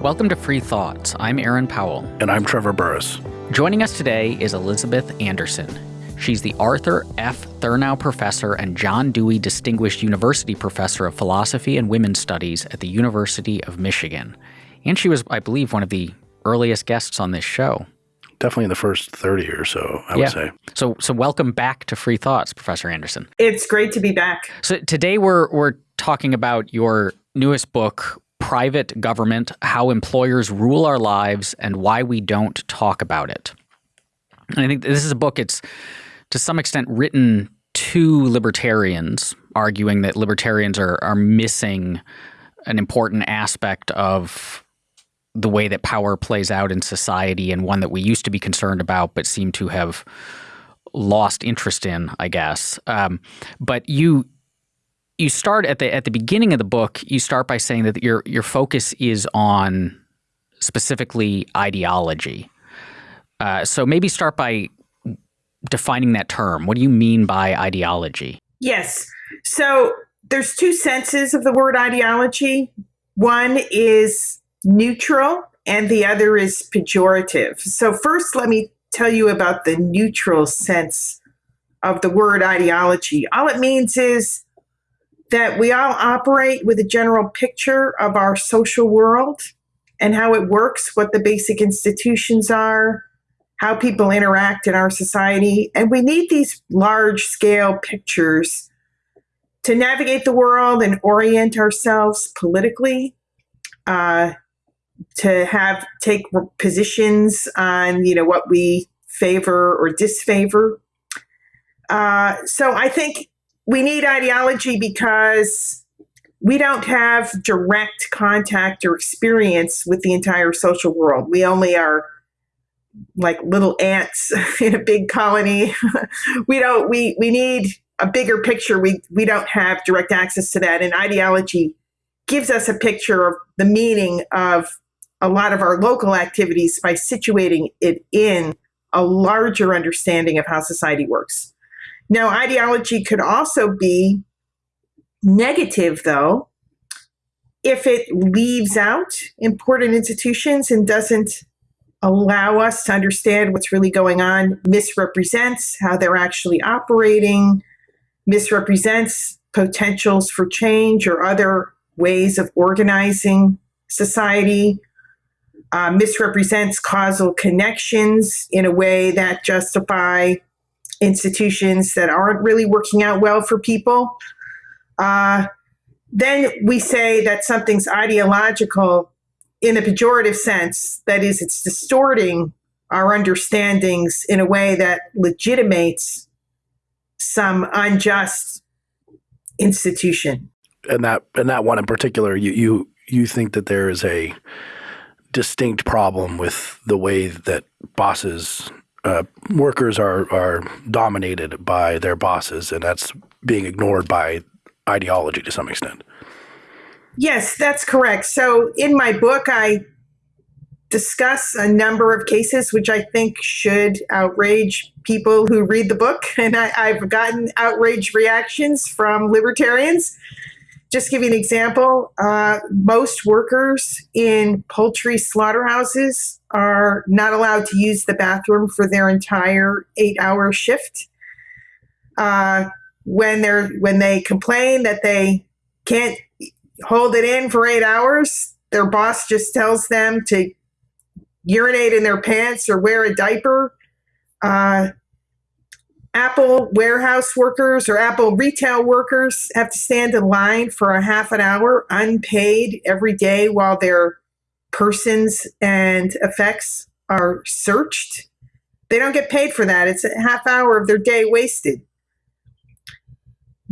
Welcome to Free Thoughts. I'm Aaron Powell. And I'm Trevor Burrus. Joining us today is Elizabeth Anderson. She's the Arthur F. Thurnau Professor and John Dewey Distinguished University Professor of Philosophy and Women's Studies at the University of Michigan. And she was, I believe, one of the earliest guests on this show. Definitely in the first 30 or so, I yeah. would say. So so welcome back to Free Thoughts, Professor Anderson. It's great to be back. So today we're we're talking about your newest book, Private Government: How Employers Rule Our Lives and Why We Don't Talk About It. And I think this is a book it's to some extent written to libertarians, arguing that libertarians are are missing an important aspect of the way that power plays out in society and one that we used to be concerned about but seem to have lost interest in, I guess. Um, but you you start at the at the beginning of the book. You start by saying that your your focus is on specifically ideology. Uh, so maybe start by defining that term. What do you mean by ideology? Yes. So there's two senses of the word ideology. One is neutral and the other is pejorative. So first let me tell you about the neutral sense of the word ideology. All it means is that we all operate with a general picture of our social world and how it works, what the basic institutions are, how people interact in our society. And we need these large scale pictures to navigate the world and orient ourselves politically, uh, to have take positions on you know what we favor or disfavor. Uh, so I think we need ideology because we don't have direct contact or experience with the entire social world. We only are like little ants in a big colony. we don't we we need a bigger picture. We we don't have direct access to that and ideology gives us a picture of the meaning of a lot of our local activities by situating it in a larger understanding of how society works. Now, ideology could also be negative, though, if it leaves out important institutions and doesn't allow us to understand what's really going on, misrepresents how they're actually operating, misrepresents potentials for change or other ways of organizing society, uh, misrepresents causal connections in a way that justify institutions that aren't really working out well for people. Uh, then we say that something's ideological in a pejorative sense, that is, it's distorting our understandings in a way that legitimates some unjust institution. And that and that one in particular, you you you think that there is a distinct problem with the way that bosses uh, workers are are dominated by their bosses, and that's being ignored by ideology to some extent. Yes, that's correct. So in my book, I discuss a number of cases which I think should outrage people who read the book, and I, have gotten outraged reactions from libertarians just give you an example, uh, most workers in poultry slaughterhouses are not allowed to use the bathroom for their entire eight-hour shift. Uh, when they're when they complain that they can't hold it in for eight hours, their boss just tells them to urinate in their pants or wear a diaper. Uh, Apple warehouse workers or Apple retail workers have to stand in line for a half an hour unpaid every day while their persons and effects are searched. They don't get paid for that. It's a half hour of their day wasted.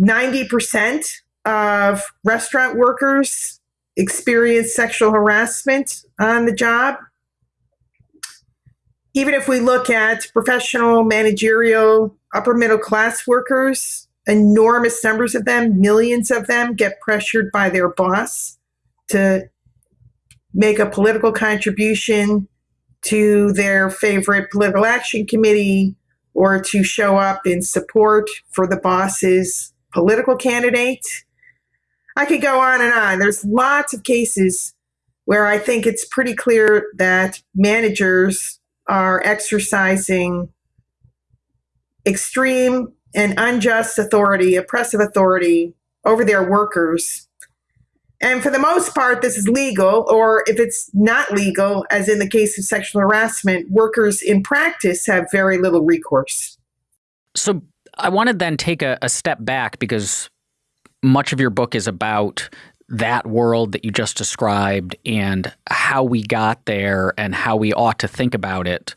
90% of restaurant workers experience sexual harassment on the job. Even if we look at professional, managerial, upper middle class workers, enormous numbers of them, millions of them, get pressured by their boss to make a political contribution to their favorite political action committee or to show up in support for the boss's political candidate. I could go on and on. There's lots of cases where I think it's pretty clear that managers are exercising extreme and unjust authority, oppressive authority over their workers. And for the most part, this is legal, or if it's not legal, as in the case of sexual harassment, workers in practice have very little recourse. So I want to then take a, a step back because much of your book is about that world that you just described and how we got there and how we ought to think about it.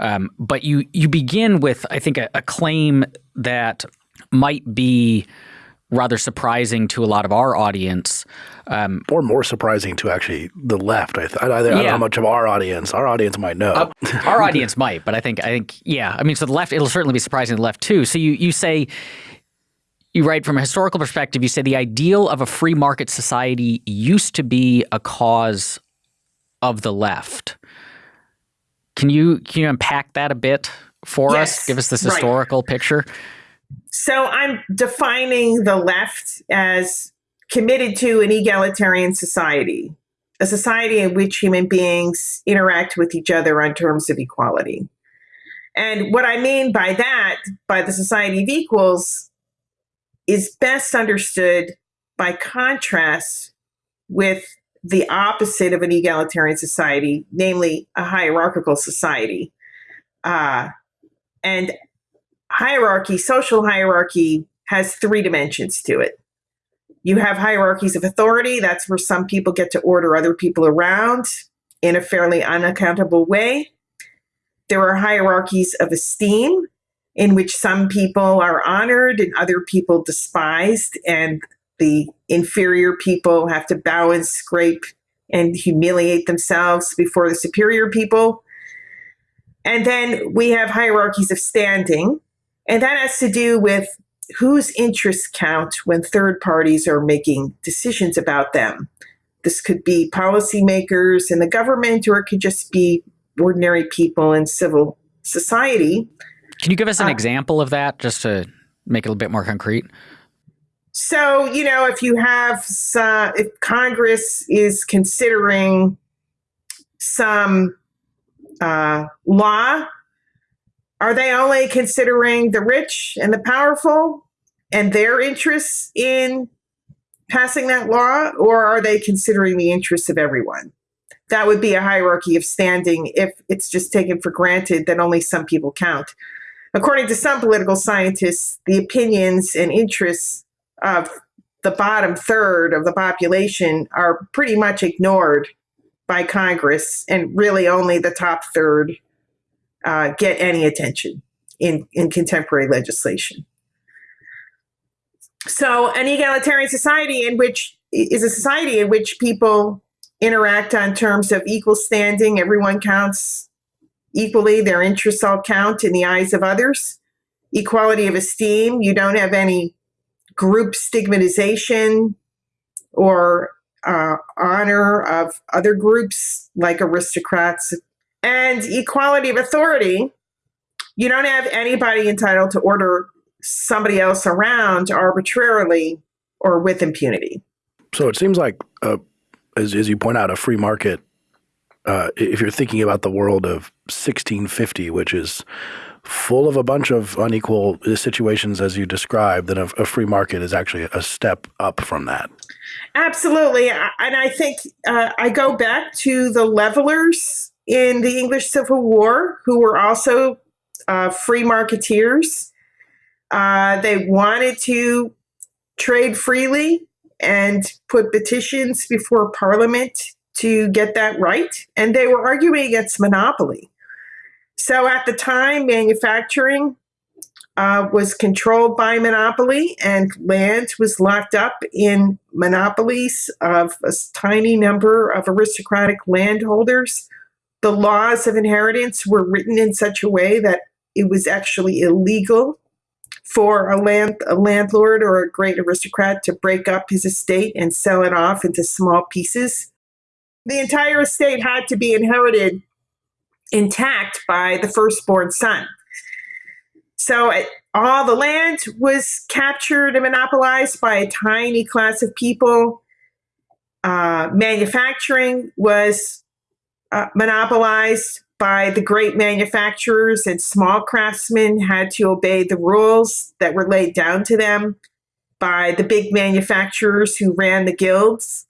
Um, but you you begin with, I think, a, a claim that might be rather surprising to a lot of our audience. Um, or more surprising to actually the left. I, th- I, I don't know how much of our audience, our audience might know. Uh, our audience might, but I think, I think, yeah. I mean, so the left, it'll certainly be surprising to the left too. So you, you say, you write from a historical perspective, you say the ideal of a free market society used to be a cause of the left. Can you can you unpack that a bit for yes, us? Give us this historical right. picture. So I'm defining the left as committed to an egalitarian society, a society in which human beings interact with each other on terms of equality. And what I mean by that, by the society of equals, is best understood by contrast with the opposite of an egalitarian society, namely a hierarchical society. Uh, and hierarchy, social hierarchy, has three dimensions to it. You have hierarchies of authority, that's where some people get to order other people around in a fairly unaccountable way. There are hierarchies of esteem, in which some people are honored and other people despised, and the inferior people have to bow and scrape and humiliate themselves before the superior people. And then we have hierarchies of standing, and that has to do with whose interests count when third parties are making decisions about them. This could be policymakers in the government, or it could just be ordinary people in civil society. Can you give us an uh, example of that just to make it a bit more concrete? So, you know, if you have, some, if Congress is considering some uh, law, are they only considering the rich and the powerful and their interests in passing that law, or are they considering the interests of everyone? That would be a hierarchy of standing if it's just taken for granted that only some people count. According to some political scientists, the opinions and interests of the bottom third of the population are pretty much ignored by Congress, and really only the top third uh, get any attention in, in contemporary legislation. So, an egalitarian society in which is a society in which people interact on terms of equal standing, everyone counts equally, their interests all count in the eyes of others. Equality of esteem, you don't have any group stigmatization or uh, honor of other groups like aristocrats and equality of authority. You don't have anybody entitled to order somebody else around arbitrarily or with impunity. So it seems like, uh, as, as you point out, a free market, uh, if you're thinking about the world of 1650, which is full of a bunch of unequal situations as you described, then a, a free market is actually a step up from that. Absolutely. And I think uh, I go back to the levelers in the English Civil War who were also uh, free marketeers. Uh, they wanted to trade freely and put petitions before Parliament to get that right. And they were arguing against monopoly. So at the time, manufacturing uh, was controlled by monopoly, and land was locked up in monopolies of a tiny number of aristocratic landholders. The laws of inheritance were written in such a way that it was actually illegal for a land a landlord or a great aristocrat to break up his estate and sell it off into small pieces. The entire estate had to be inherited intact by the firstborn son. So all the land was captured and monopolized by a tiny class of people. Uh, manufacturing was uh, monopolized by the great manufacturers, and small craftsmen had to obey the rules that were laid down to them by the big manufacturers who ran the guilds.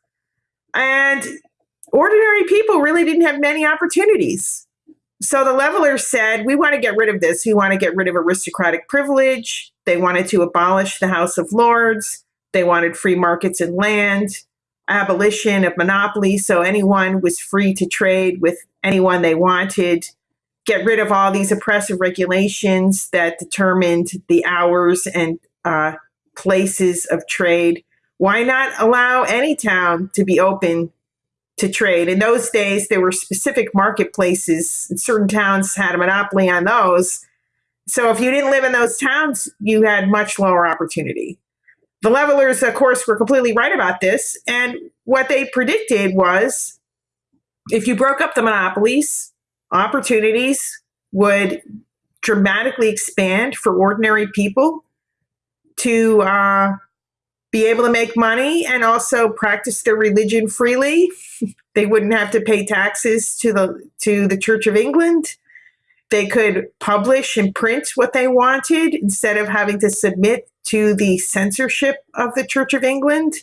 And ordinary people really didn't have many opportunities. So the levelers said, we want to get rid of this. We want to get rid of aristocratic privilege. They wanted to abolish the House of Lords. They wanted free markets and land, abolition of monopoly. So anyone was free to trade with anyone they wanted, get rid of all these oppressive regulations that determined the hours and uh, places of trade. Why not allow any town to be open to trade? In those days, there were specific marketplaces. Certain towns had a monopoly on those. So if you didn't live in those towns, you had much lower opportunity. The levelers, of course, were completely right about this. And what they predicted was if you broke up the monopolies, opportunities would dramatically expand for ordinary people to uh, be able to make money and also practice their religion freely. they wouldn't have to pay taxes to the to the Church of England. They could publish and print what they wanted instead of having to submit to the censorship of the Church of England.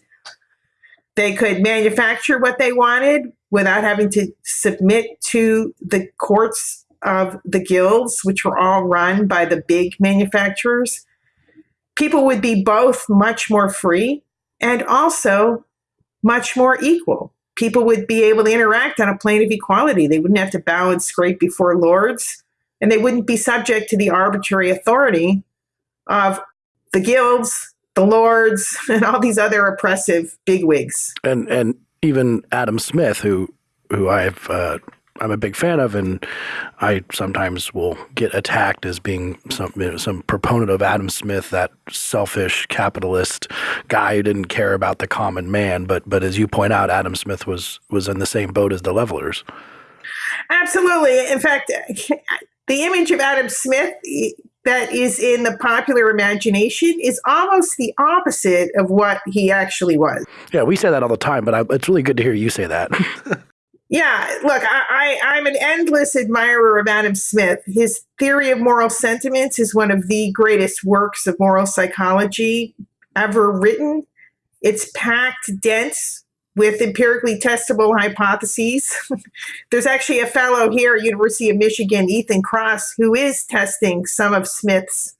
They could manufacture what they wanted without having to submit to the courts of the guilds, which were all run by the big manufacturers people would be both much more free and also much more equal. People would be able to interact on a plane of equality. They wouldn't have to bow and scrape before lords, and they wouldn't be subject to the arbitrary authority of the guilds, the lords, and all these other oppressive bigwigs. And and even Adam Smith, who who I've uh, I'm a big fan of, and I sometimes will get attacked as being some you know, some proponent of Adam Smith, that selfish capitalist guy who didn't care about the common man. But but as you point out, Adam Smith was was in the same boat as the levelers. Absolutely. In fact, the image of Adam Smith that is in the popular imagination is almost the opposite of what he actually was. Yeah, we say that all the time, but I, it's really good to hear you say that. Yeah, look, I, I, am an endless admirer of Adam Smith. His theory of moral sentiments is one of the greatest works of moral psychology ever written. It's packed dense with empirically testable hypotheses. There's actually a fellow here at University of Michigan, Ethan Kross, who is testing some of Smith's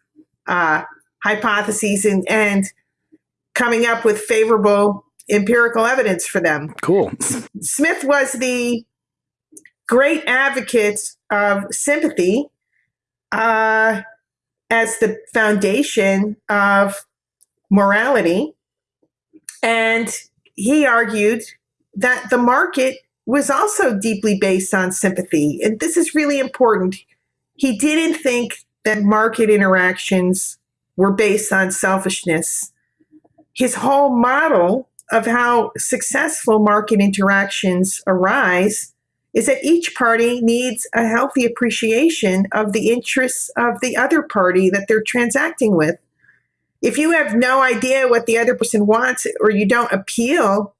uh, hypotheses and, and coming up with favorable empirical evidence for them. Cool. Smith was the great advocate of sympathy uh, as the foundation of morality. And he argued that the market was also deeply based on sympathy. And this is really important. He didn't think that market interactions were based on selfishness. His whole model of how successful market interactions arise is that each party needs a healthy appreciation of the interests of the other party that they're transacting with. If you have no idea what the other person wants or you don't appeal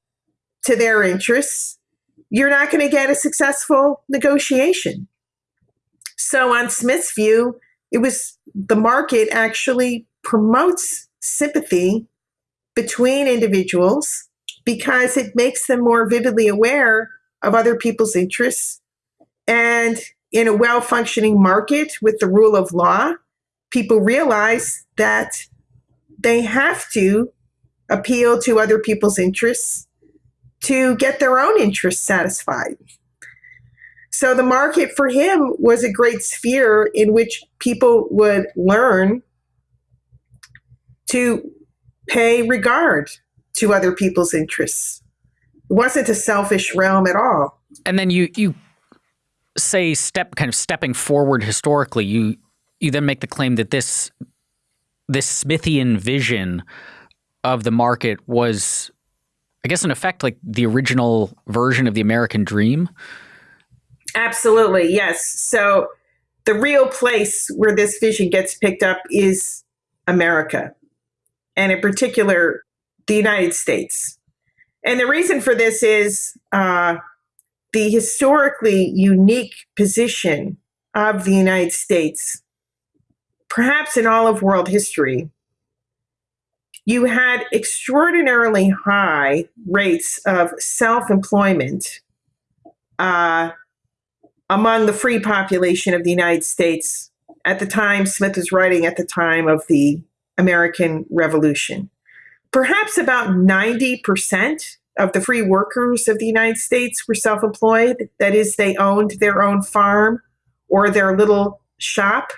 to their interests, you're not going to get a successful negotiation. So, on Smith's view, it was the market actually promotes sympathy between individuals because it makes them more vividly aware of other people's interests. And in a well functioning market with the rule of law, people realize that they have to appeal to other people's interests to get their own interests satisfied. So the market for him was a great sphere in which people would learn to pay regard to other people's interests. It wasn't a selfish realm at all. And then you you say step kind of stepping forward historically, you you then make the claim that this this Smithian vision of the market was I guess in effect like the original version of the American dream. Absolutely, yes. So the real place where this vision gets picked up is America and in particular, the United States. And the reason for this is uh, the historically unique position of the United States, perhaps in all of world history. You had extraordinarily high rates of self employment uh, among the free population of the United States at the time Smith was writing at the time of the American Revolution. Perhaps about 90% of the free workers of the United States were self employed. That is, they owned their own farm or their little shop.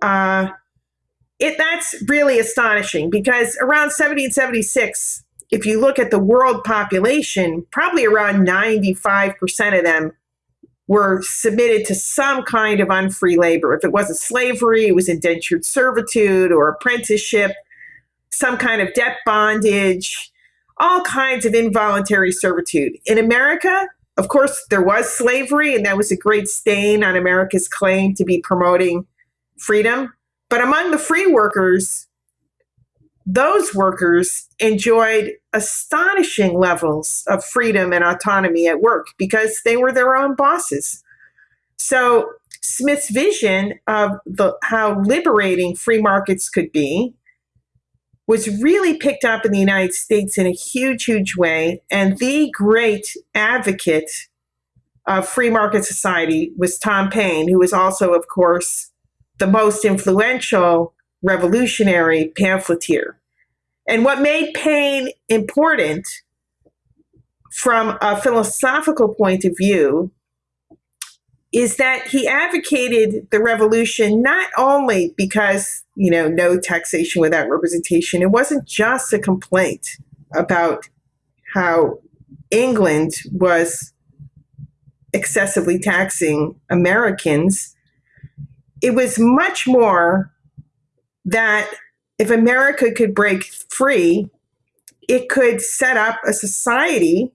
Uh, it, that's really astonishing because around 1776, if you look at the world population, probably around 95% of them were submitted to some kind of unfree labor. If it wasn't slavery, it was indentured servitude or apprenticeship, some kind of debt bondage, all kinds of involuntary servitude. In America, of course, there was slavery, and that was a great stain on America's claim to be promoting freedom. But among the free workers, those workers enjoyed astonishing levels of freedom and autonomy at work because they were their own bosses. So Smith's vision of the, how liberating free markets could be was really picked up in the United States in a huge, huge way. And the great advocate of free market society was Tom Paine, who was also, of course, the most influential revolutionary pamphleteer. And what made Paine important from a philosophical point of view is that he advocated the revolution not only because, you know, no taxation without representation, it wasn't just a complaint about how England was excessively taxing Americans. It was much more that if America could break free, it could set up a society,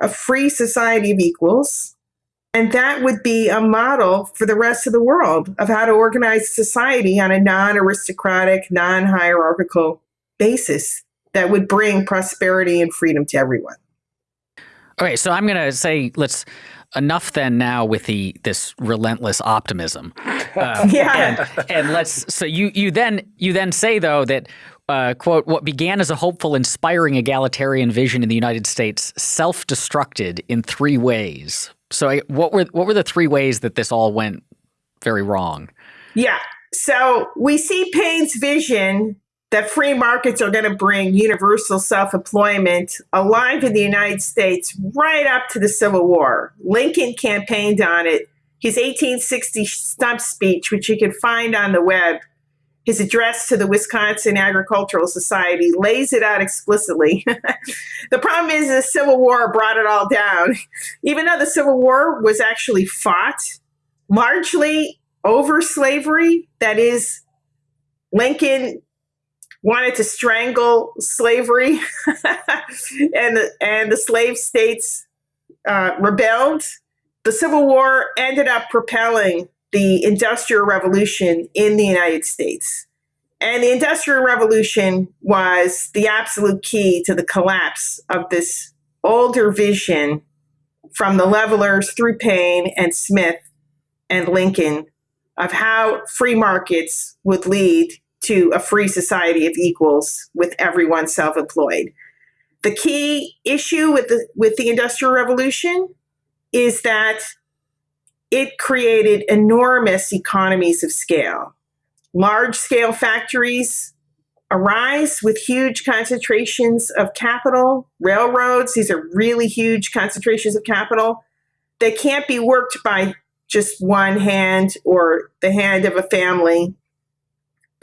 a free society of equals, and that would be a model for the rest of the world of how to organize society on a non aristocratic, non hierarchical basis that would bring prosperity and freedom to everyone. Okay, so I'm going to say let's enough then now with the this relentless optimism. Uh, yeah. And, and, let's so you you then you then say though that uh, quote what began as a hopeful, inspiring egalitarian vision in the United States self-destructed in three ways. So I, what were what were the three ways that this all went very wrong? Yeah. So we see Paine's vision that free markets are going to bring universal self employment alive in the United States right up to the Civil War. Lincoln campaigned on it. His 1860 stump speech, which you can find on the web, his address to the Wisconsin Agricultural Society lays it out explicitly. the problem is the Civil War brought it all down. Even though the Civil War was actually fought largely over slavery, that is, Lincoln wanted to strangle slavery, and the, and the slave states uh, rebelled. The Civil War ended up propelling the Industrial Revolution in the United States. And the Industrial Revolution was the absolute key to the collapse of this older vision from the levelers through Paine and Smith and Lincoln of how free markets would lead to a free society of equals with everyone self-employed. The key issue with the with the industrial revolution is that it created enormous economies of scale. Large scale factories arise with huge concentrations of capital, railroads, these are really huge concentrations of capital. They can't be worked by just one hand or the hand of a family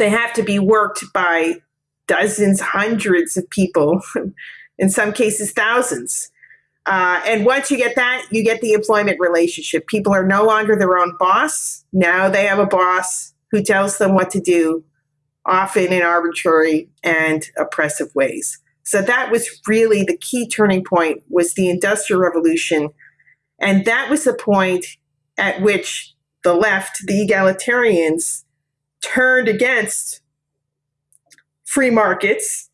they have to be worked by dozens, hundreds of people, in some cases, thousands. Uh, and once you get that, you get the employment relationship. People are no longer their own boss. Now they have a boss who tells them what to do, often in arbitrary and oppressive ways. So that was really the key turning point was the Industrial Revolution. And that was the point at which the left, the egalitarians, turned against free markets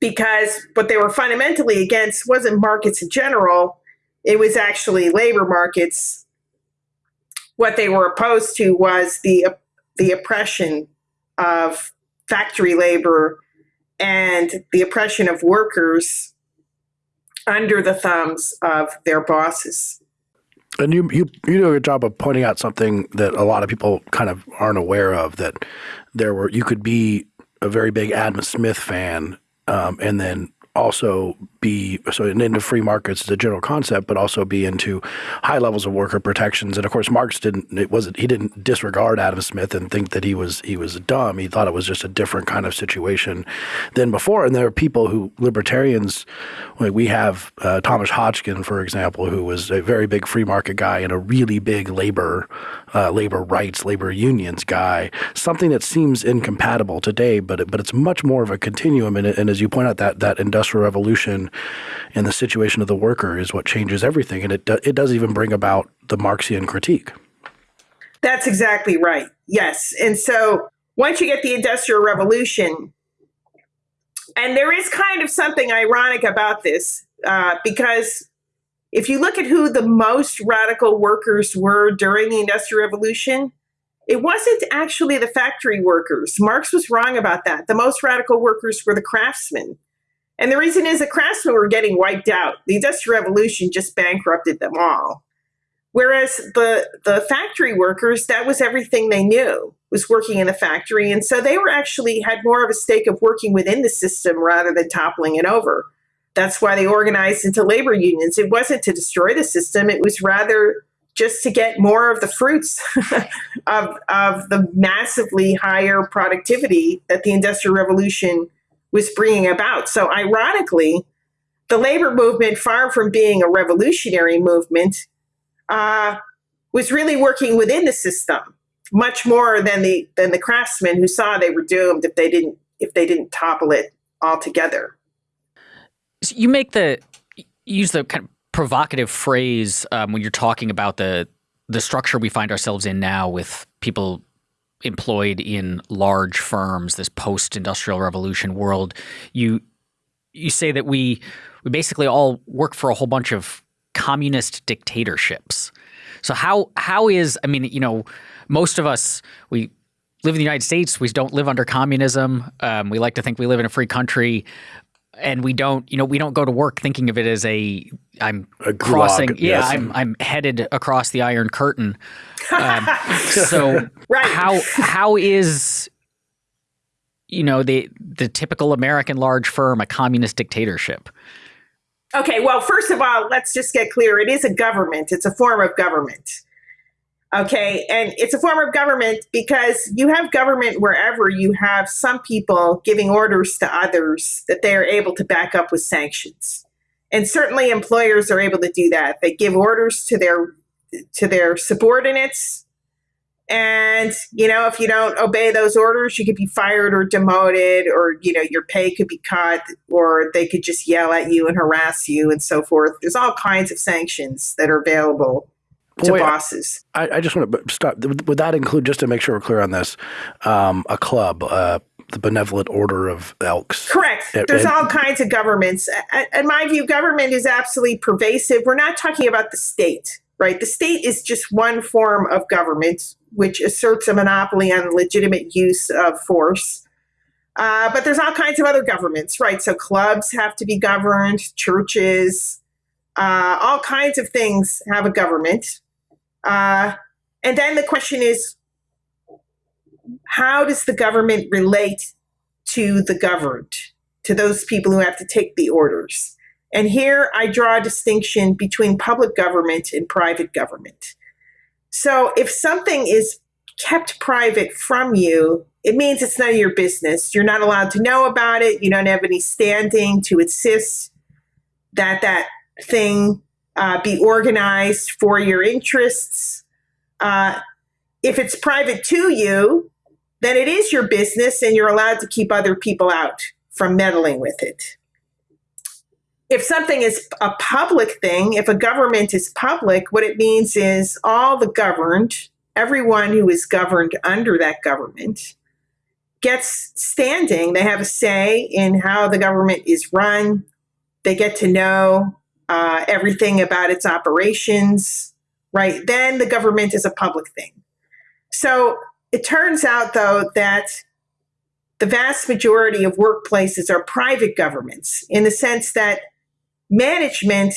because what they were fundamentally against wasn't markets in general, it was actually labor markets. What they were opposed to was the the oppression of factory labor and the oppression of workers under the thumbs of their bosses. And you, you you do a good job of pointing out something that a lot of people kind of aren't aware of that there were you could be a very big Adam Smith fan um, and then also be so into free markets as a general concept, but also be into high levels of worker protections. And of course, Marx didn't. It wasn't. He didn't disregard Adam Smith and think that he was he was dumb. He thought it was just a different kind of situation than before. And there are people who libertarians. Like we have uh, Thomas Hodgskin, for example, who was a very big free market guy and a really big labor uh, labor rights, labor unions guy. Something that seems incompatible today, but but it's much more of a continuum. And, and as you point out, that that industrial revolution and the situation of the worker is what changes everything. And it, do, it does even bring about the Marxian critique. That's exactly right. Yes. And so once you get the Industrial Revolution, and there is kind of something ironic about this uh, because if you look at who the most radical workers were during the Industrial Revolution, it wasn't actually the factory workers. Marx was wrong about that. The most radical workers were the craftsmen. And the reason is the craftsmen were getting wiped out. The Industrial Revolution just bankrupted them all. Whereas the, the factory workers, that was everything they knew, was working in the factory. And so they were actually had more of a stake of working within the system rather than toppling it over. That's why they organized into labor unions. It wasn't to destroy the system, it was rather just to get more of the fruits of, of the massively higher productivity that the Industrial Revolution was bringing about. So, ironically, the labor movement, far from being a revolutionary movement, uh, was really working within the system much more than the than the craftsmen who saw they were doomed if they didn't if they didn't topple it altogether. So you make the use the kind of provocative phrase um, when you're talking about the the structure we find ourselves in now with people employed in large firms, this post-industrial revolution world, you you say that we we basically all work for a whole bunch of communist dictatorships. So how how is I mean, you know, most of us we live in the United States. We don't live under communism. Um, we like to think we live in a free country, and we don't. You know, we don't go to work thinking of it as a I'm A crossing. Yeah, yes. I'm I'm headed across the Iron Curtain. Um, so Right. how how is you know the the typical American large firm a communist dictatorship? Okay, well, first of all, let's just get clear. It is a government, it's a form of government. Okay, and it's a form of government because you have government wherever you have some people giving orders to others that they are able to back up with sanctions. And certainly employers are able to do that. They give orders to their to their subordinates and you know if you don't obey those orders you could be fired or demoted or you know your pay could be cut or they could just yell at you and harass you and so forth there's all kinds of sanctions that are available to bosses I, I just want to stop. Would that include, just to make sure we're clear on this, um, a club, uh, the Benevolent Order of Elks? correct there's all kinds of governments in my view government is absolutely pervasive we're not talking about the state right the state is just one form of government which asserts a monopoly on legitimate use of force Uh, but there's all kinds of other governments, right? So clubs have to be governed, churches, uh, all kinds of things have a government. Uh, and then the question is how does the government relate to the governed, to those people who have to take the orders? And here I draw a distinction between public government and private government. So if something is kept private from you, it means it's none of your business. You're not allowed to know about it. You don't have any standing to insist that that thing uh, be organized for your interests. Uh, if it's private to you, then it is your business and you're allowed to keep other people out from meddling with it. If something is a public thing, if a government is public, what it means is all the governed, everyone who is governed under that government, gets standing. They have a say in how the government is run. They get to know uh, everything about its operations, right? Then the government is a public thing. So it turns out, though, that the vast majority of workplaces are private governments in the sense that management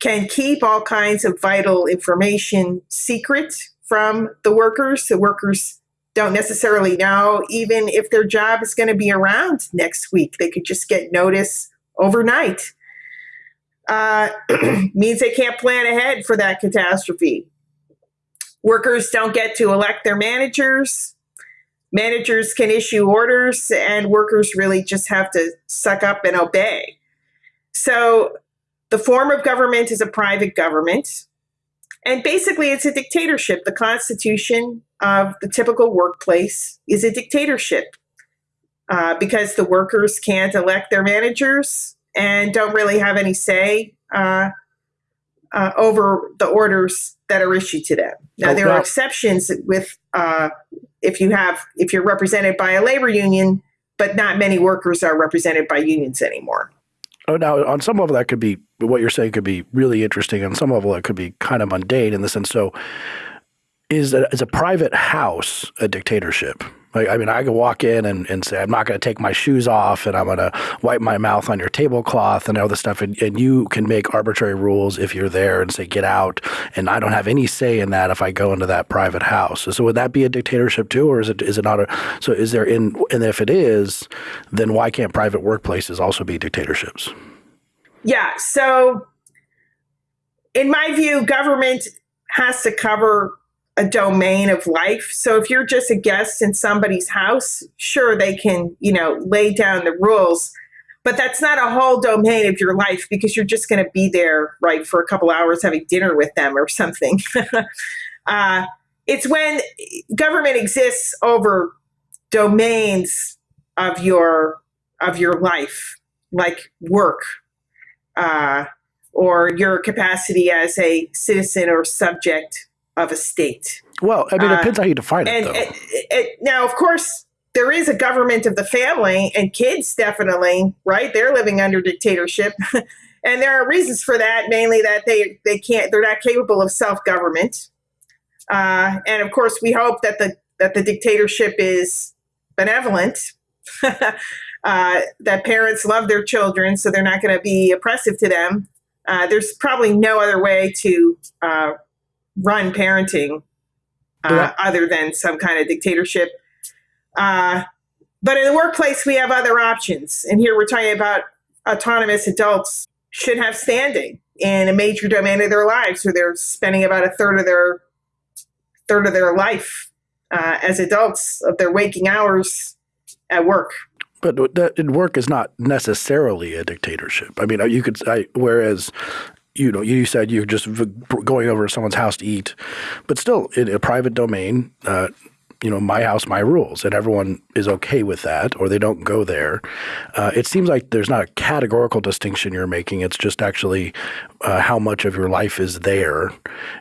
can keep all kinds of vital information secret from the workers. The workers don't necessarily know even if their job is going to be around next week. They could just get notice overnight. Uh, means they can't plan ahead for that catastrophe. Workers don't get to elect their managers. Managers can issue orders, and workers really just have to suck up and obey. So the form of government is a private government. And basically, it's a dictatorship. The constitution of the typical workplace is a dictatorship uh, because the workers can't elect their managers and don't really have any say uh, uh, over the orders that are issued to them. Now, there are exceptions with uh, if you have if you're represented by a labor union, but not many workers are represented by unions anymore. Oh, now on some level that could be what you're saying could be really interesting. On some level, it could be kind of mundane in the sense. So, is a, is a private house a dictatorship? Like, I mean, I could walk in and, and say, I'm not going to take my shoes off and I'm going to wipe my mouth on your tablecloth and all this stuff. And, and you can make arbitrary rules if you're there and say, get out. And I don't have any say in that if I go into that private house. So, would that be a dictatorship too? Or is it, is it not a, so is there in, and if it is, then why can't private workplaces also be dictatorships? Yeah. So, in my view, government has to cover a domain of life. So if you're just a guest in somebody's house, sure they can, you know, lay down the rules, but that's not a whole domain of your life because you're just going to be there, right, for a couple hours having dinner with them or something. uh, it's when government exists over domains of your of your life, like work, uh, or your capacity as a citizen or subject of a state. Well, I mean, it depends uh, how you define and, it, and, and, now, of course, there is a government of the family, and kids definitely, right? They're living under dictatorship. and there are reasons for that, mainly that they, they can't, they're not capable of self government. Uh, and of course, we hope that the, that the dictatorship is benevolent. uh, that parents love their children, so they're not going to be oppressive to them. Uh, there's probably no other way to uh, run parenting uh, yeah. other than some kind of dictatorship. Uh, but in the workplace, we have other options. And here we're talking about autonomous adults should have standing in a major domain of their lives where they're spending about a third of their third of their life uh, as adults of their waking hours at work. But that work is not necessarily a dictatorship. I mean, you could, I, whereas you know, you said you're just going over to someone's house to eat, but still in a private domain, uh, you know, my house, my rules, and everyone is okay with that, or they don't go there. Uh, it seems like there's not a categorical distinction you're making. It's just actually uh, how much of your life is there,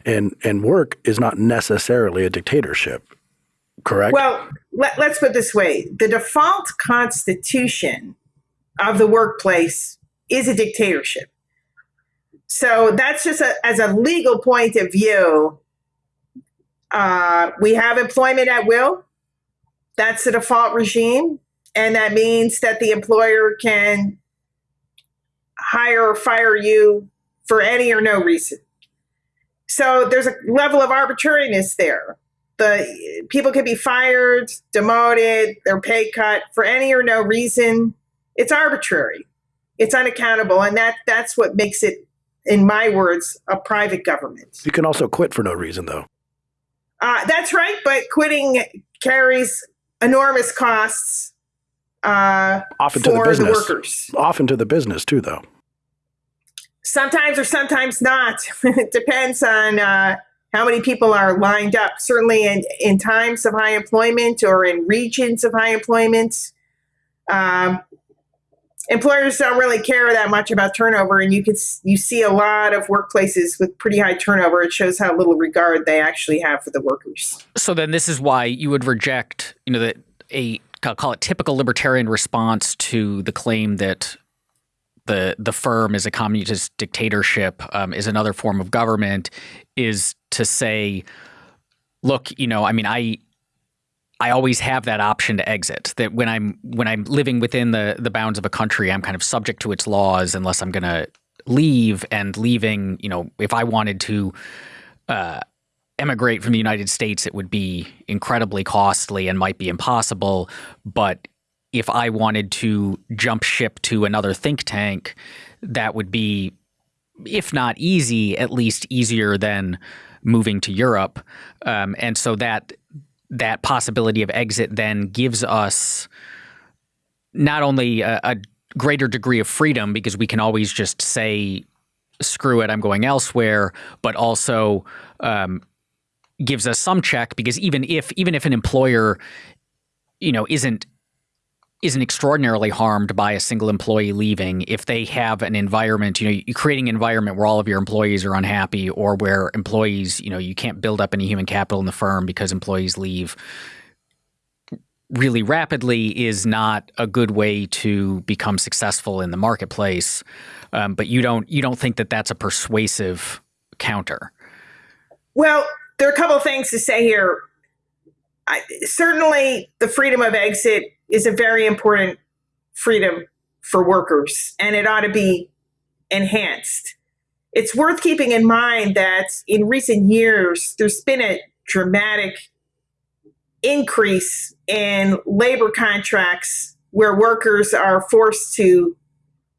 and and work is not necessarily a dictatorship. Correct. Well, let, let's put it this way: the default constitution of the workplace is a dictatorship. So that's just a, as a legal point of view. Uh, we have employment at will. That's the default regime. And that means that the employer can hire or fire you for any or no reason. So there's a level of arbitrariness there. The people can be fired, demoted, their pay cut for any or no reason. It's arbitrary. It's unaccountable, and that that's what makes it in my words, a private government. You can also quit for no reason, though. Uh, that's right, but quitting carries enormous costs uh, often to the business. The workers. Often to the business too, though. Sometimes or sometimes not. it depends on uh, how many people are lined up. Certainly, in, in times of high employment or in regions of high employment, um, employers don't really care that much about turnover and you can you see a lot of workplaces with pretty high turnover. It shows how little regard they actually have for the workers. So then this is why you would reject you know that a I'll call it typical libertarian response to the claim that the the firm is a communist dictatorship um, is another form of government is to say, look, you know, I mean, I I always have that option to exit. That when I'm when I'm living within the the bounds of a country, I'm kind of subject to its laws unless I'm going to leave. And leaving, you know, if I wanted to uh, emigrate from the United States, it would be incredibly costly and might be impossible. But if I wanted to jump ship to another think tank, that would be, if not easy, at least easier than moving to Europe. Um, and so that that possibility of exit then gives us not only a, a greater degree of freedom because we can always just say, screw it, I'm going elsewhere, but also um, gives us some check because even if even if an employer, you know, isn't isn't extraordinarily harmed by a single employee leaving if they have an environment, you know, you're creating an environment where all of your employees are unhappy or where employees, you know, you can't build up any human capital in the firm because employees leave really rapidly is not a good way to become successful in the marketplace. Um, but you don't you don't think that that's a persuasive counter. Well, there are a couple of things to say here. I, certainly, the freedom of exit is a very important freedom for workers, and it ought to be enhanced. It's worth keeping in mind that in recent years, there's been a dramatic increase in labor contracts where workers are forced to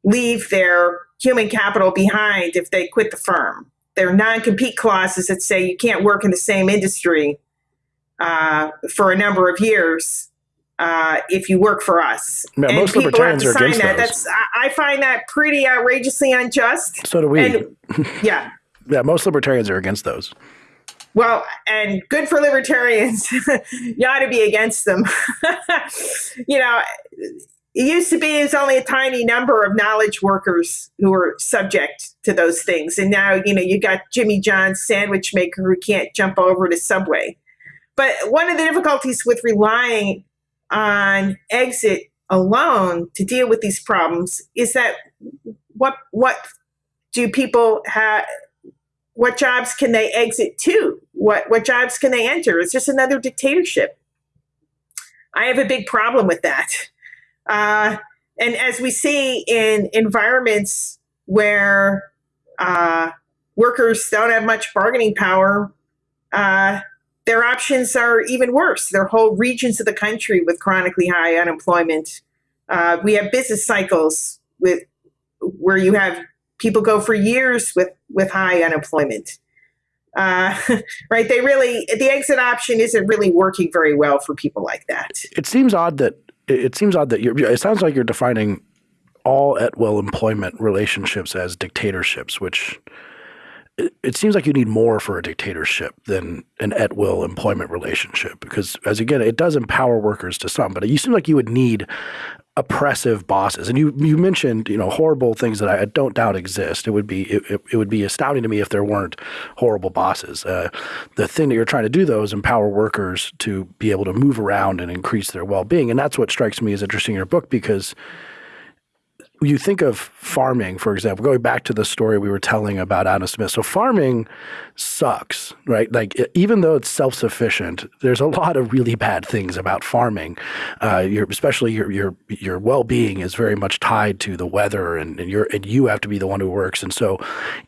leave their human capital behind if they quit the firm. There are non compete clauses that say you can't work in the same industry uh, for a number of years uh, if you work for us. Yeah, and most people libertarians have to are sign against that. those. That's I find that pretty outrageously unjust. So do we. And yeah. yeah, most libertarians are against those. Well, and good for libertarians. you ought to be against them. you know, it used to be it's only a tiny number of knowledge workers who were subject to those things. And now, you know, you got Jimmy John's sandwich maker who can't jump over to Subway. But one of the difficulties with relying on exit alone to deal with these problems is that what what do people have what jobs can they exit to? What what jobs can they enter? It's just another dictatorship. I have a big problem with that. Uh, and as we see in environments where uh, workers don't have much bargaining power, uh, their options are even worse. There are whole regions of the country with chronically high unemployment. Uh, we have business cycles with where you have people go for years with with high unemployment. Uh, right? They really the exit option isn't really working very well for people like that. It seems odd that it seems odd that you're. It sounds like you're defining all at will employment relationships as dictatorships, which it, seems like you need more for a dictatorship than an at will employment relationship. Because as again, it does empower workers to some, but you seem like you would need oppressive bosses. And you you mentioned you know horrible things that I don't doubt exist. It would be it, it, it would be astounding to me if there weren't horrible bosses. Uh, the thing that you're trying to do though is empower workers to be able to move around and increase their well being. And that's what strikes me as interesting in your book because you think of farming, for example, going back to the story we were telling about Adam Smith. So farming sucks, right? Like even though it's self-sufficient, there's a lot of really bad things about farming. Uh, your, especially your your your well-being is very much tied to the weather, and, and you're and you have to be the one who works. And so,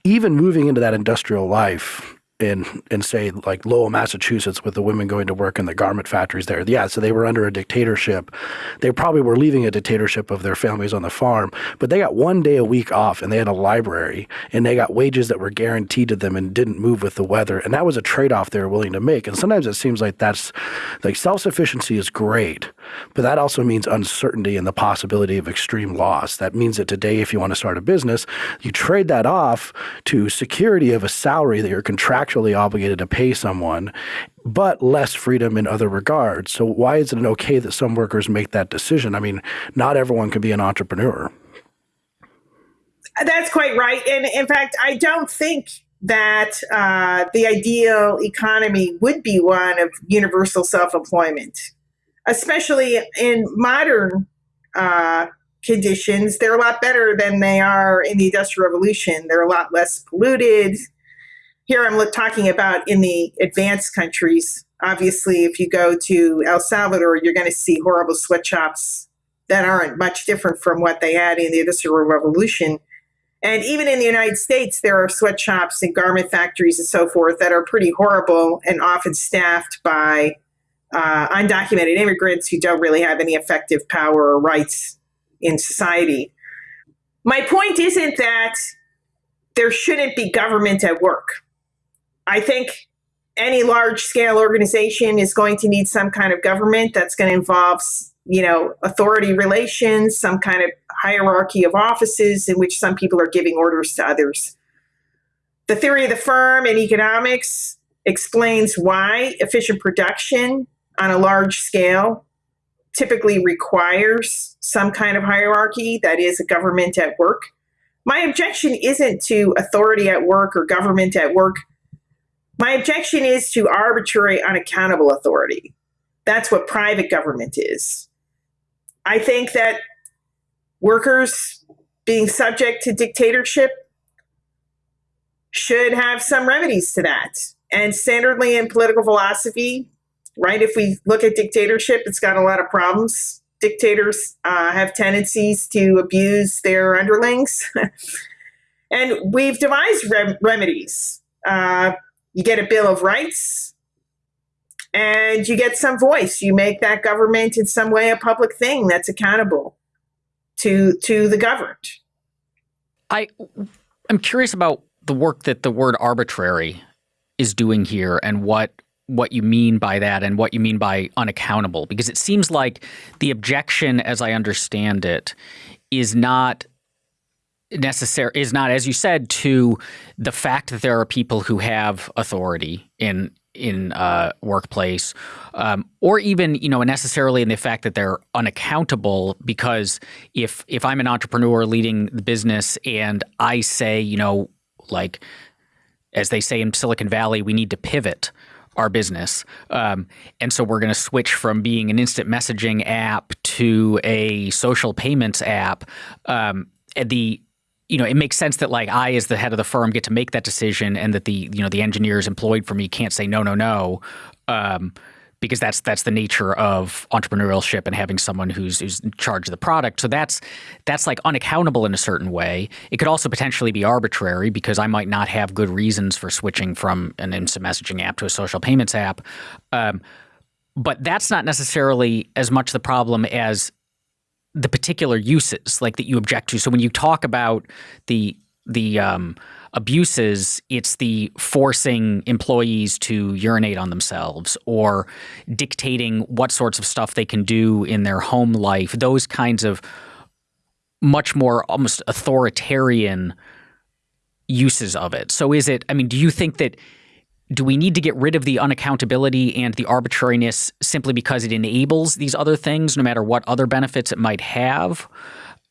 even moving into that industrial life in in say like Lowell, Massachusetts, with the women going to work in the garment factories there. Yeah, so they were under a dictatorship. They probably were leaving a dictatorship of their families on the farm, but they got one day a week off, and they had a library, and they got wages that were guaranteed to them and didn't move with the weather, and that was a trade off they were willing to make. And sometimes it seems like that's like self sufficiency is great, but that also means uncertainty and the possibility of extreme loss. That means that today, if you want to start a business, you trade that off to security of a salary that you're contractually obligated to pay someone, but less freedom in other regards. So why is it okay that some workers make that decision? I mean, not everyone can be an entrepreneur. That's quite right. And in fact, I don't think that uh, the ideal economy would be one of universal self employment. especially in modern uh, conditions, they're a lot better than they are in the Industrial Revolution. They're a lot less polluted. Here I'm talking about in the advanced countries. Obviously, if you go to El Salvador, you're going to see horrible sweatshops that aren't much different from what they had in the Industrial Revolution. And even in the United States, there are sweatshops and garment factories and so forth that are pretty horrible and often staffed by uh, undocumented immigrants who don't really have any effective power or rights in society. My point isn't that there shouldn't be government at work. I think any large scale organization is going to need some kind of government that's going to involve you know authority relations some kind of hierarchy of offices in which some people are giving orders to others. The theory of the firm in economics explains why efficient production on a large scale typically requires some kind of hierarchy that is a government at work. My objection isn't to authority at work or government at work my objection is to arbitrary, unaccountable authority. That's what private government is. I think that workers being subject to dictatorship should have some remedies to that. And standardly in political philosophy, right, if we look at dictatorship, it's got a lot of problems. Dictators uh, have tendencies to abuse their underlings. and we've devised rem- remedies. Uh, you get a Bill of Rights and you get some voice. You make that government in some way a public thing that's accountable to to the governed. I I'm curious about the work that the word arbitrary is doing here and what what you mean by that and what you mean by unaccountable because it seems like the objection as I understand it is not necessary is not, as you said, to the fact that there are people who have authority in in uh, workplace, um, or even you know necessarily in the fact that they're unaccountable. Because if if I'm an entrepreneur leading the business and I say you know like as they say in Silicon Valley, we need to pivot our business. Um, and so we're going to switch from being an instant messaging app to a social payments app. Um, the you know, it makes sense that like I, as the head of the firm, get to make that decision, and that the you know the engineers employed for me can't say no, no, no, um, because that's that's the nature of entrepreneurship and having someone who's who's in charge of the product. So that's that's like unaccountable in a certain way. It could also potentially be arbitrary because I might not have good reasons for switching from an instant messaging app to a social payments app. Um, but that's not necessarily as much the problem as the particular uses like that you object to. So when you talk about the the um, abuses, it's the forcing employees to urinate on themselves or dictating what sorts of stuff they can do in their home life. Those kinds of much more almost authoritarian uses of it. So is it? I mean, do you think that? Do we need to get rid of the unaccountability and the arbitrariness simply because it enables these other things, no matter what other benefits it might have?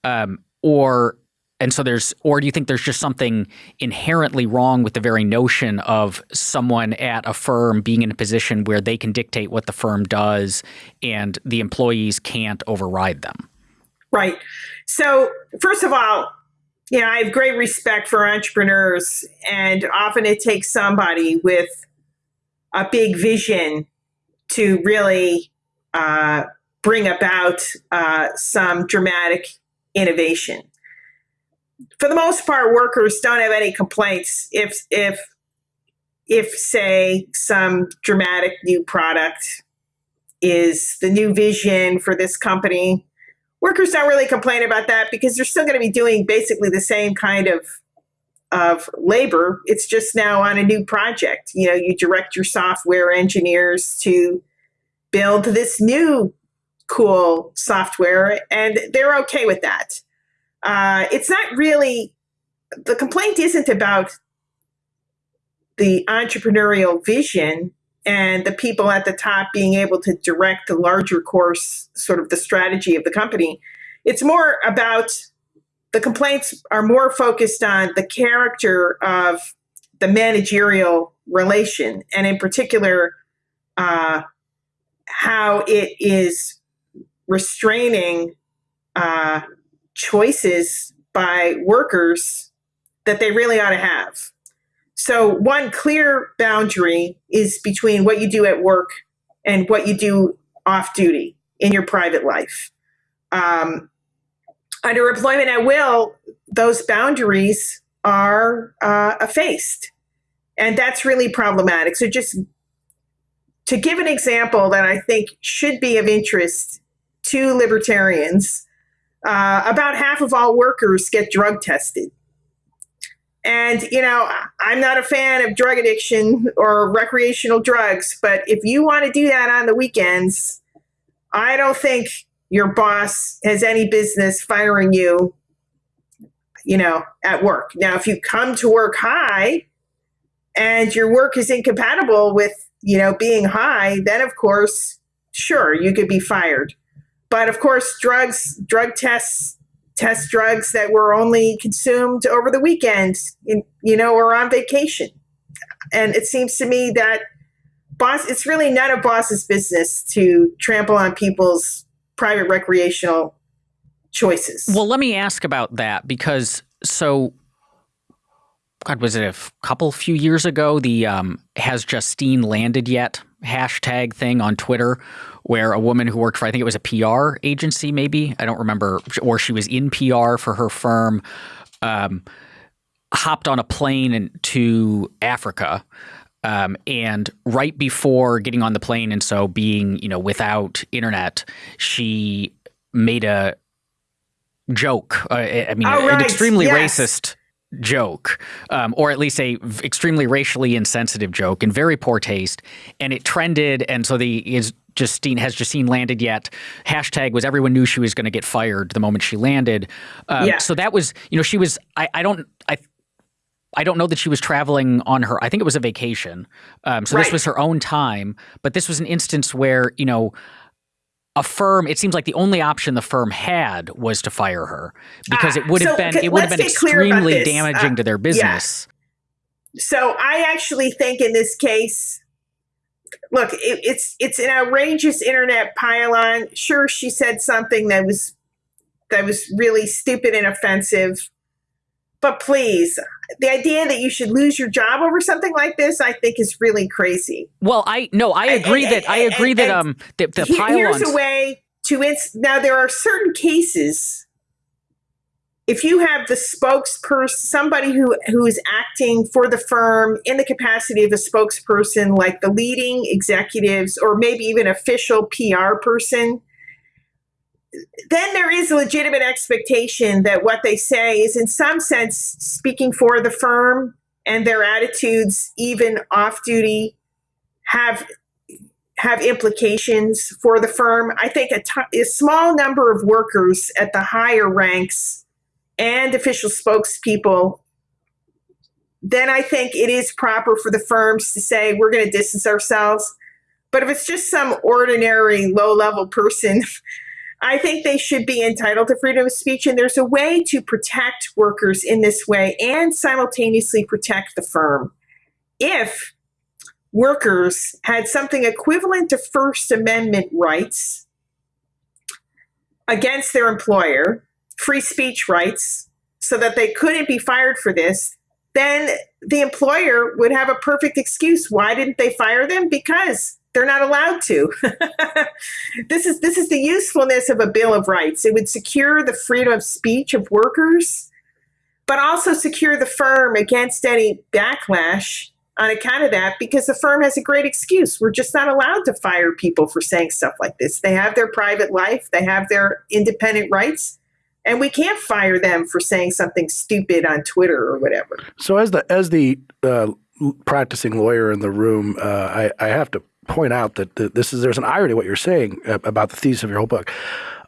Um, or and so there's or do you think there's just something inherently wrong with the very notion of someone at a firm being in a position where they can dictate what the firm does and the employees can't override them right so first of all you know, I have great respect for entrepreneurs, and often it takes somebody with a big vision to really uh, bring about uh, some dramatic innovation. For the most part, workers don't have any complaints if if if say some dramatic new product is the new vision for this company workers don't really complain about that because they're still going to be doing basically the same kind of of labor. It's just now on a new project. You know, you direct your software engineers to build this new cool software, and they're okay with that. Uh, it's not really the complaint isn't about the entrepreneurial vision and the people at the top being able to direct the larger course, sort of the strategy of the company. It's more about the complaints are more focused on the character of the managerial relation, and in particular, uh, how it is restraining uh, choices by workers that they really ought to have. So, one clear boundary is between what you do at work and what you do off duty in your private life. Um, under employment at will, those boundaries are uh, effaced. And that's really problematic. So, just to give an example that I think should be of interest to libertarians, uh, about half of all workers get drug tested. And, you know, I'm not a fan of drug addiction or recreational drugs, but if you want to do that on the weekends, I don't think your boss has any business firing you, you know, at work. Now, if you come to work high and your work is incompatible with, you know, being high, then of course, sure, you could be fired. But of course, drugs, drug tests, test drugs that were only consumed over the weekend, you know, or on vacation. And it seems to me that boss, it's really none of boss's business to trample on people's private recreational choices. Well, let me ask about that because so God, was it a couple few years ago? The um, has Justine landed yet hashtag thing on Twitter, where a woman who worked for I think it was a PR agency, maybe I don't remember, or she was in PR for her firm, um, hopped on a plane to Africa. Um, and right before getting on the plane, and so being, you know, without internet, she made a joke. Uh, I mean, oh, right. an extremely yes. racist joke, um, or at least a extremely racially insensitive joke, in very poor taste, and it trended. And so the is Justine has Justine landed yet? Hashtag was everyone knew she was going to get fired the moment she landed. Um, Yeah. So that was you know she was I I don't I. I don't know that she was traveling on her. I think it was a vacation. Um, so this was her own time. But this was an instance where you know a firm. It seems like the only option the firm had was to fire her because Ah, it would have so been it would have been get clear about extremely damaging Uh, to their business. So I actually think in this case, look, it, it's it's an outrageous internet pile-on. Sure, she said something that was that was really stupid and offensive, but please, the idea that you should lose your job over something like this, I think, is really crazy. Well, I no, I agree and- that I agree and- that um the, the Here- here's a way to ins- now there are certain cases if you have the spokesperson somebody who who is acting for the firm in the capacity of a spokesperson like the leading executives or maybe even official PR person then there is a legitimate expectation that what they say is in some sense speaking for the firm and their attitudes even off duty have have implications for the firm. I think a t- a small number of workers at the higher ranks and official spokespeople, then I think it is proper for the firms to say we're going to distance ourselves. But if it's just some ordinary low level person, I think they should be entitled to freedom of speech. And there's a way to protect workers in this way and simultaneously protect the firm. If workers had something equivalent to First Amendment rights against their employer, free speech rights, so that they couldn't be fired for this, then the employer would have a perfect excuse. Why didn't they fire them? Because they're not allowed to. this is this is the usefulness of a bill of rights. It would secure the freedom of speech of workers, but also secure the firm against any backlash on account of that because the firm has a great excuse. We're just not allowed to fire people for saying stuff like this. They have their private life, they have their independent rights, and we can't fire them for saying something stupid on Twitter or whatever. So as the as the uh, practicing lawyer in the room, uh, I, I have to point out that th- this is there's an irony what you're saying uh, about the thesis of your whole book.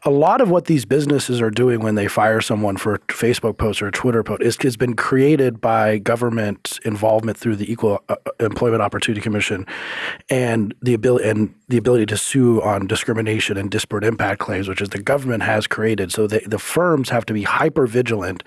A lot of what these businesses are doing when they fire someone for a Facebook post or a Twitter post is, has been created by government involvement through the Equal uh, Employment Opportunity Commission and the ability and the ability to sue on discrimination and disparate impact claims, which is the government has created. So the, the firms have to be hyper vigilant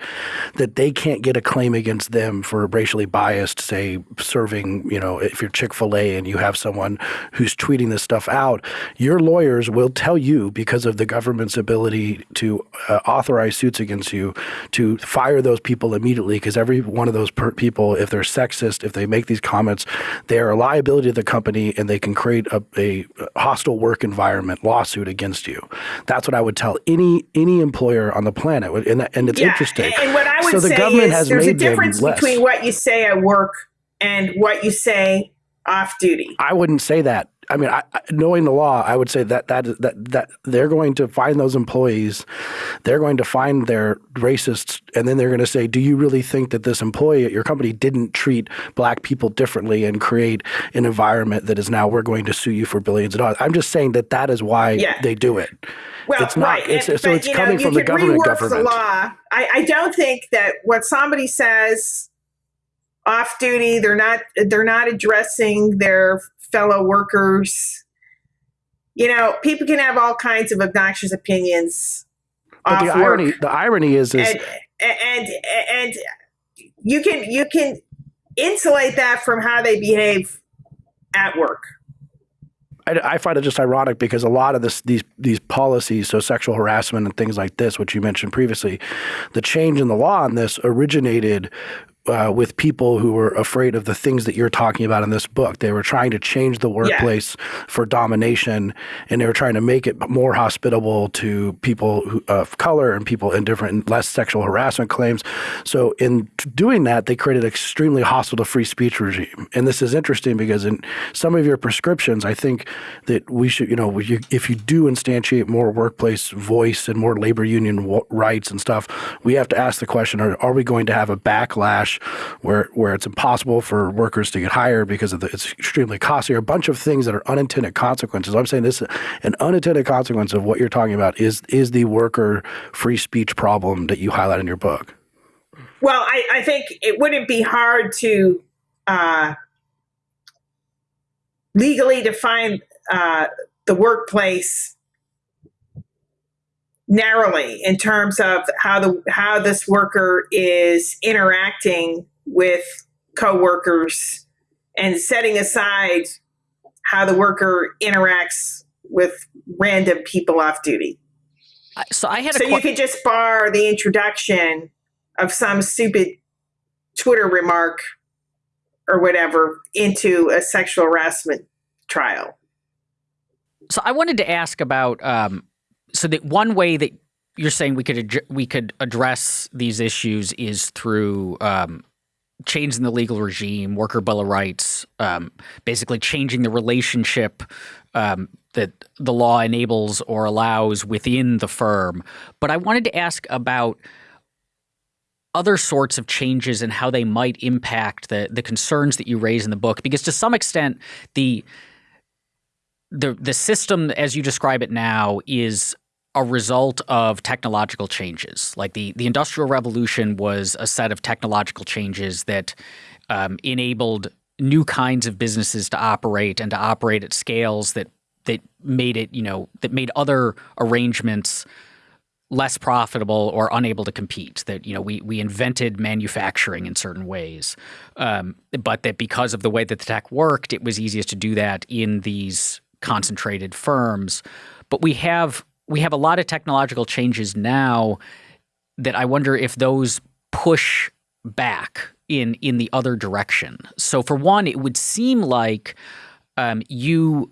that they can't get a claim against them for racially biased, say, serving, you know, if you're Chick fil A and you have someone who's tweeting this stuff out, your lawyers will tell you because of the government's ability to uh, authorize suits against you to fire those people immediately because every one of those people, if they're sexist, if they make these comments, they are a liability to the company and they can create a, a hostile work environment lawsuit against you. That's what I would tell any any employer on the planet, and and it's yeah, interesting. And what I would so the say government is has there's a difference between what you say at work and what you say off duty. I wouldn't say that. I mean, I, knowing the law, I would say that that that that they're going to find those employees, they're going to find their racists, and then they're going to say, "Do you really think that this employee at your company didn't treat black people differently and create an environment that is now we're going to sue you for billions of dollars?" I'm just saying that that is why yeah. they do it. Well, it's not. Right. It's, and, so but, it's coming know, from the government. Government. The law. I, I don't think that what somebody says off duty, they're not they're not addressing their fellow workers. You know, people can have all kinds of obnoxious opinions. But the irony, work. the irony is, is and, and and you can you can insulate that from how they behave at work. I, I, find it just ironic because a lot of this, these these policies, so sexual harassment and things like this, which you mentioned previously, the change in the law on this originated uh, with people who were afraid of the things that you're talking about in this book. They were trying to change the workplace yeah. for domination, and they were trying to make it more hospitable to people who, of color and people in different, less sexual harassment claims. So, in doing that, they created an extremely hostile to free speech regime. And this is interesting because in some of your prescriptions, I think that we should, you know, if you do instantiate more workplace voice and more labor union rights and stuff, we have to ask the question: Are, are we going to have a backlash? Where where it's impossible for workers to get hired because of the, it's extremely costly, or a bunch of things that are unintended consequences. I'm saying this an unintended consequence of what you're talking about is is the worker free speech problem that you highlight in your book. Well, I, I think it wouldn't be hard to uh, legally define uh, the workplace narrowly in terms of how the how this worker is interacting with coworkers and setting aside how the worker interacts with random people off duty. So I had so you could just bar the introduction of some stupid Twitter remark or whatever into a sexual harassment trial. So I wanted to ask about um, so that one way that you're saying we could we could address these issues is through um, changing the legal regime, worker bill of rights, um, basically changing the relationship um, that the law enables or allows within the firm. But I wanted to ask about other sorts of changes and how they might impact the the concerns that you raise in the book, because to some extent the the the system as you describe it now is a result of technological changes. Like the the industrial revolution was a set of technological changes that um, enabled new kinds of businesses to operate and to operate at scales that that made it you know that made other arrangements less profitable or unable to compete. That you know we we invented manufacturing in certain ways, um, but that because of the way that the tech worked, it was easiest to do that in these concentrated firms. But we have we have a lot of technological changes now that I wonder if those push back in in the other direction. So for one, it would seem like um, you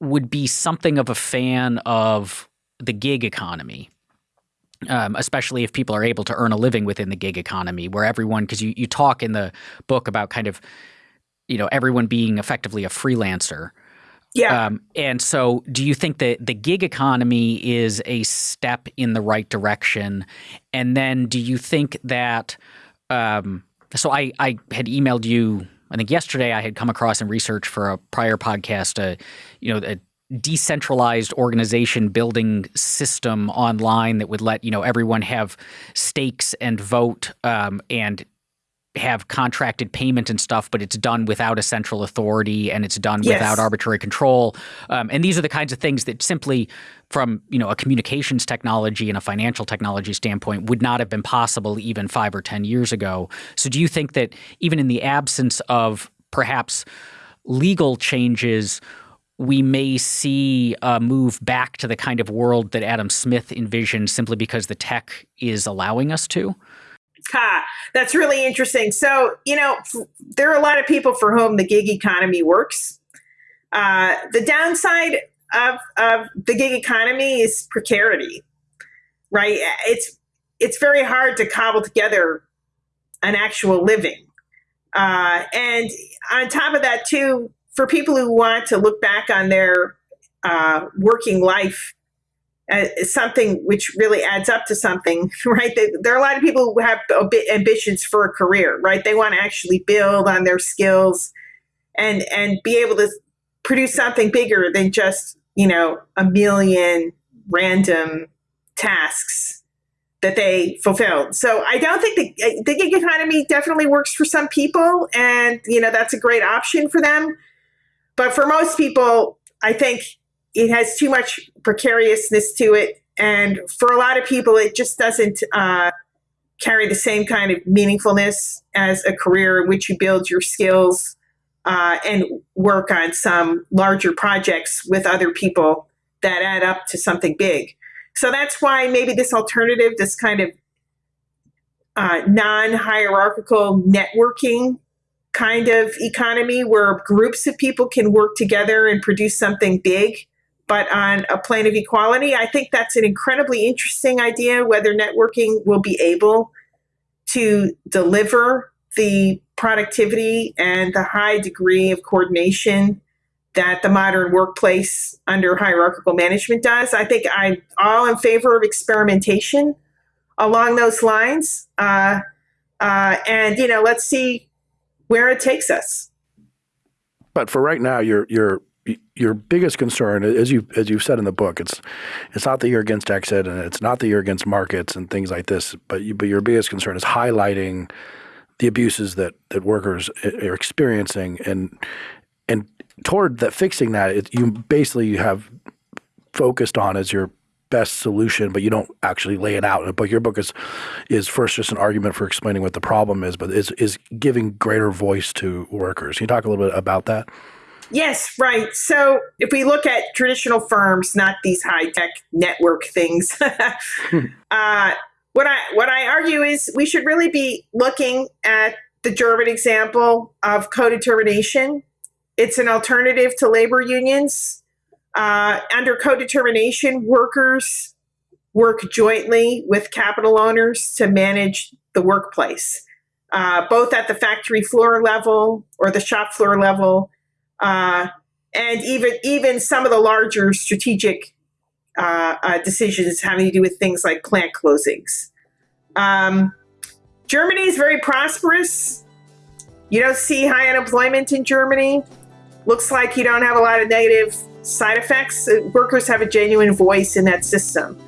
would be something of a fan of the gig economy. Um, especially if people are able to earn a living within the gig economy, where everyone, because you, you talk in the book about kind of, you know, everyone being effectively a freelancer. Yeah. Um, and so, do you think that the gig economy is a step in the right direction? And then, do you think that? Um, so, I, I had emailed you. I think yesterday I had come across in research for a prior podcast, a you know, a decentralized organization building system online that would let you know everyone have stakes and vote um, and have contracted payment and stuff, but it's done without a central authority and it's done Yes. without arbitrary control. Um, and these are the kinds of things that simply, from you know a communications technology and a financial technology standpoint, would not have been possible even five or ten years ago. So, do you think that even in the absence of perhaps legal changes? We may see a move back to the kind of world that Adam Smith envisioned simply because the tech is allowing us to. Ha, that's really interesting. So, you know, there are a lot of people for whom the gig economy works. Uh, the downside of, of the gig economy is precarity, right? It's it's very hard to cobble together an actual living, uh, and on top of that, too, for people who want to look back on their uh, working life as something which really adds up to something, right? They, there are a lot of people who have ambitions for a career, right? They want to actually build on their skills and and be able to produce something bigger than just you know a million random tasks that they fulfilled. So I don't think the gig economy definitely works for some people, and you know that's a great option for them. But for most people, I think it has too much precariousness to it, and for a lot of people, it just doesn't uh, carry the same kind of meaningfulness as a career in which you build your skills uh, and work on some larger projects with other people that add up to something big. So that's why maybe this alternative, this kind of uh, non hierarchical networking kind of economy where groups of people can work together and produce something big, but on a plane of equality, I think that's an incredibly interesting idea. Whether networking will be able to deliver the productivity and the high degree of coordination that the modern workplace under hierarchical management does. I think I'm all in favor of experimentation along those lines. Uh, uh, and, you know, let's see where it takes us. But for right now, your your your biggest concern, as you as you've said in the book, it's it's not that you're against exit and it's not that you're against markets and things like this, but you, but your biggest concern is highlighting the abuses that that workers eh, are experiencing and and toward that fixing that, it, you basically you have focused on as your best solution, but you don't actually lay it out in a book. Your book is is first just an argument for explaining what the problem is, but is is giving greater voice to workers. Can you talk a little bit about that? Yes, right. So if we look at traditional firms, not these high tech network things, uh, what I what I argue is we should really be looking at the German example of co-determination. It's an alternative to labor unions. Uh, under co-determination, workers work jointly with capital owners to manage the workplace, uh, both at the factory floor level or the shop floor level, uh, and even even some of the larger strategic uh, uh, decisions having to do with things like plant closings. Um, Germany is very prosperous. You don't see high unemployment in Germany. Looks like you don't have a lot of negative side effects. Uh, Workers have a genuine voice in that system.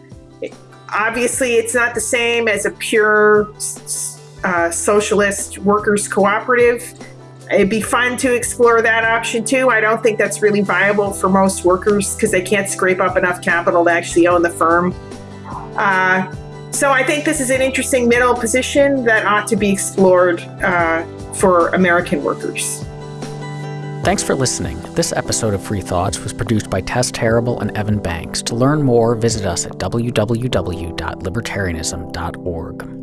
It- obviously, it's not the same as a pure uh, socialist workers cooperative. It'd be fun to explore that option too. I don't think that's really viable for most workers because they can't scrape up enough capital to actually own the firm. Uh, so I think this is an interesting middle position that ought to be explored uh, for American workers. Thanks for listening. This episode of Free Thoughts was produced by Tess Terrible and Evan Banks. To learn more, visit us at www.libertarianism.org.